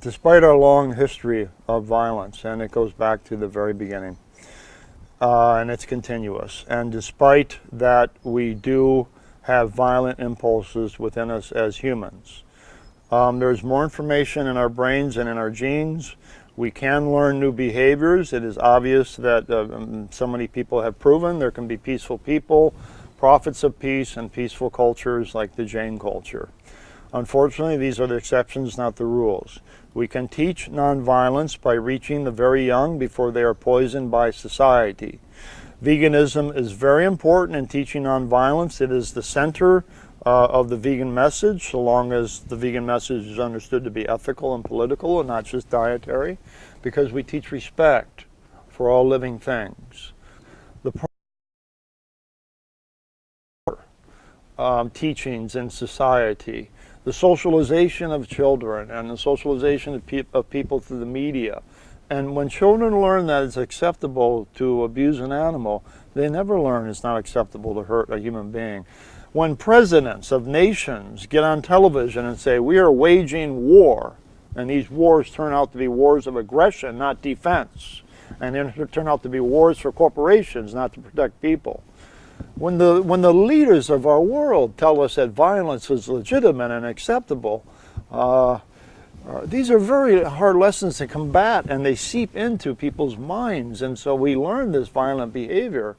despite our long history of violence, and it goes back to the very beginning, uh, and it's continuous, and despite that we do have violent impulses within us as humans, um, there's more information in our brains and in our genes. We can learn new behaviors. It is obvious that uh, um, so many people have proven there can be peaceful people, prophets of peace, and peaceful cultures like the Jain culture. Unfortunately, these are the exceptions, not the rules. We can teach nonviolence by reaching the very young before they are poisoned by society. Veganism is very important in teaching nonviolence. It is the center uh, of the vegan message, so long as the vegan message is understood to be ethical and political and not just dietary, because we teach respect for all living things. Um, teachings in society, the socialization of children and the socialization of, pe of people through the media. And when children learn that it's acceptable to abuse an animal, they never learn it's not acceptable to hurt a human being. When presidents of nations get on television and say, we are waging war, and these wars turn out to be wars of aggression, not defense, and then turn out to be wars for corporations, not to protect people. When the, when the leaders of our world tell us that violence is legitimate and acceptable, uh, uh, these are very hard lessons to combat and they seep into people's minds and so we learn this violent behavior.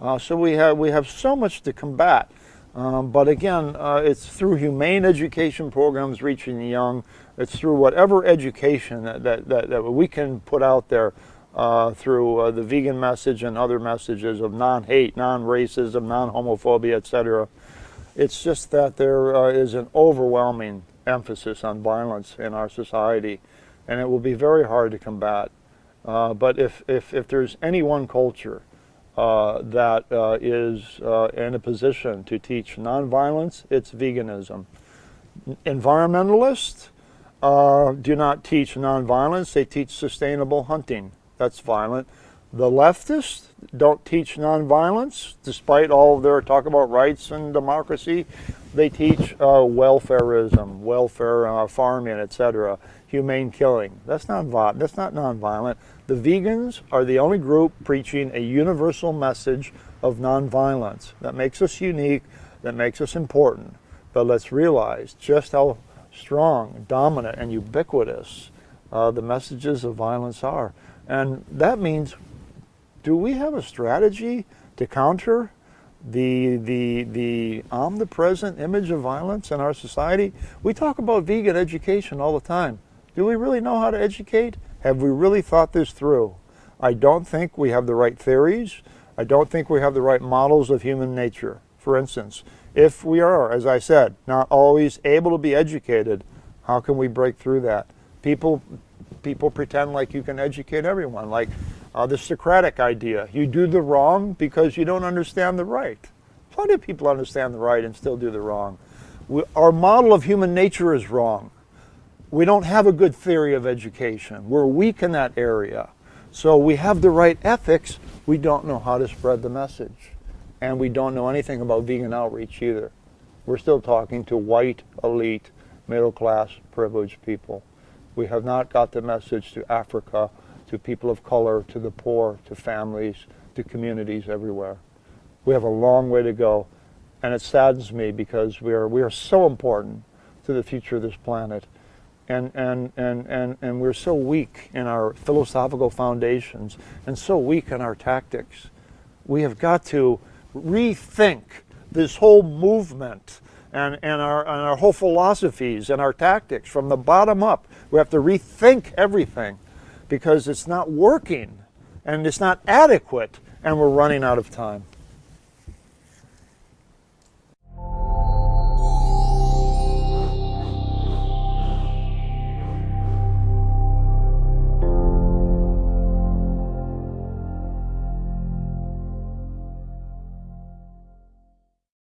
Uh, so we have, we have so much to combat. Um, but again, uh, it's through humane education programs reaching the young. It's through whatever education that, that, that, that we can put out there uh, through uh, the vegan message and other messages of non-hate, non-racism, non-homophobia, etc. It's just that there uh, is an overwhelming emphasis on violence in our society, and it will be very hard to combat. Uh, but if, if, if there's any one culture uh, that is in a position to teach nonviolence, it's veganism. Environmentalists do not teach nonviolence, they teach sustainable hunting. That's violent. The leftists don't teach nonviolence, despite all their talk about rights and democracy. They teach uh, welfarism, welfare uh, farming, etc., humane killing. That's not, that's not nonviolent. The vegans are the only group preaching a universal message of nonviolence. That makes us unique, that makes us important. But let's realize just how strong, dominant, and ubiquitous uh, the messages of violence are. And that means, do we have a strategy to counter the, the, the omnipresent image of violence in our society? We talk about vegan education all the time. Do we really know how to educate? Have we really thought this through? I don't think we have the right theories. I don't think we have the right models of human nature. For instance, if we are, as I said, not always able to be educated, how can we break through that? People, people pretend like you can educate everyone, like uh, the Socratic idea. You do the wrong because you don't understand the right. Plenty of people understand the right and still do the wrong. We, our model of human nature is wrong we don't have a good theory of education. We're weak in that area. So we have the right ethics, we don't know how to spread the message. And we don't know anything about vegan outreach either. We're still talking to white, elite, middle class, privileged people. We have not got the message to Africa, to people of color, to the poor, to families, to communities everywhere. We have a long way to go. And it saddens me because we are, we are so important to the future of this planet and, and, and, and, and we're so weak in our philosophical foundations and so weak in our tactics. We have got to rethink this whole movement and, and, our, and our whole philosophies and our tactics from the bottom up. We have to rethink everything because it's not working and it's not adequate and we're running out of time.